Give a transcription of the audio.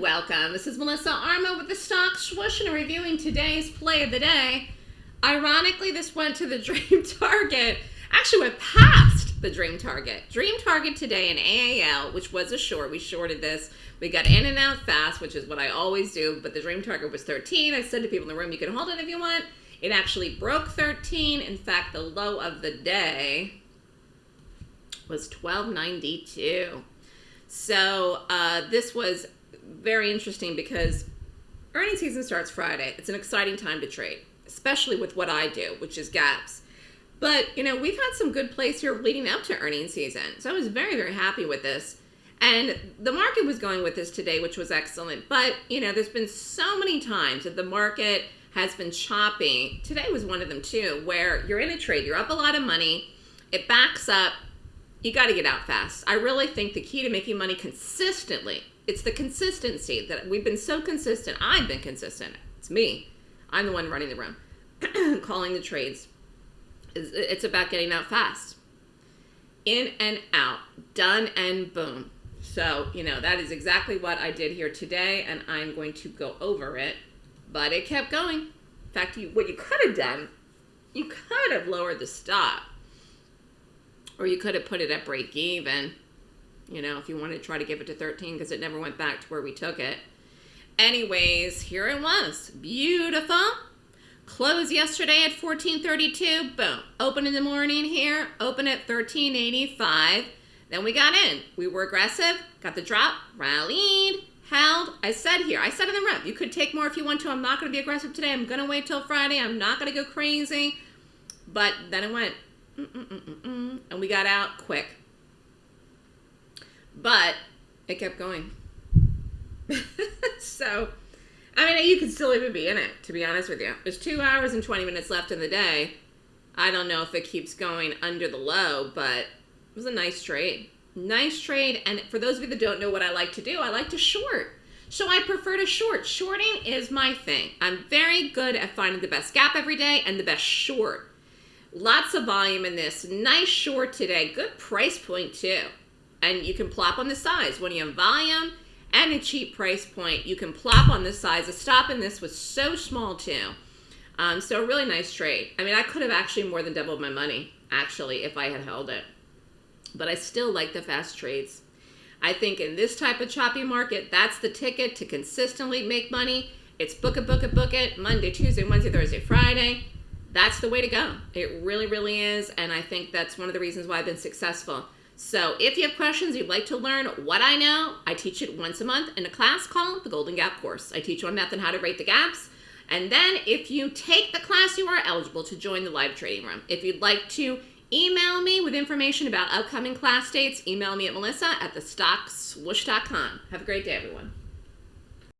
welcome. This is Melissa Armo with the Stock Swoosh and reviewing today's play of the day. Ironically, this went to the Dream Target, actually went past the Dream Target. Dream Target today in AAL, which was a short. We shorted this. We got in and out fast, which is what I always do, but the Dream Target was 13. I said to people in the room, you can hold it if you want. It actually broke 13. In fact, the low of the day was 1292. So uh, this was very interesting because earnings season starts Friday. It's an exciting time to trade, especially with what I do, which is gaps. But, you know, we've had some good plays here leading up to earnings season. So I was very, very happy with this. And the market was going with this today, which was excellent. But, you know, there's been so many times that the market has been choppy. Today was one of them too, where you're in a trade, you're up a lot of money, it backs up, you got to get out fast. I really think the key to making money consistently, it's the consistency that we've been so consistent. I've been consistent. It's me. I'm the one running the room, calling the trades. It's about getting out fast. In and out, done and boom. So, you know, that is exactly what I did here today, and I'm going to go over it. But it kept going. In fact, you, what you could have done, you could have lowered the stop or you could have put it at break even, you know, if you wanted to try to give it to 13 because it never went back to where we took it. Anyways, here it was. Beautiful. Closed yesterday at 1432. Boom. Open in the morning here. Open at 1385. Then we got in. We were aggressive. Got the drop. Rallied. Held. I said here. I said in the rep. You could take more if you want to. I'm not going to be aggressive today. I'm going to wait till Friday. I'm not going to go crazy. But then it went Mm -mm -mm and we got out quick. But it kept going. so, I mean, you could still even be in it, to be honest with you. There's two hours and 20 minutes left in the day. I don't know if it keeps going under the low, but it was a nice trade. Nice trade. And for those of you that don't know what I like to do, I like to short. So I prefer to short. Shorting is my thing. I'm very good at finding the best gap every day and the best short. Lots of volume in this. Nice short today. Good price point too. And you can plop on the size. When you have volume and a cheap price point, you can plop on the size. The stop in this was so small too. Um, so a really nice trade. I mean, I could have actually more than doubled my money, actually, if I had held it. But I still like the fast trades. I think in this type of choppy market, that's the ticket to consistently make money. It's book it, book it, book it, Monday, Tuesday, Wednesday, Thursday, Friday that's the way to go. It really, really is. And I think that's one of the reasons why I've been successful. So if you have questions, you'd like to learn what I know, I teach it once a month in a class called the Golden Gap Course. I teach one and how to rate the gaps. And then if you take the class, you are eligible to join the live trading room. If you'd like to email me with information about upcoming class dates, email me at melissa at thestockswoosh.com. Have a great day, everyone.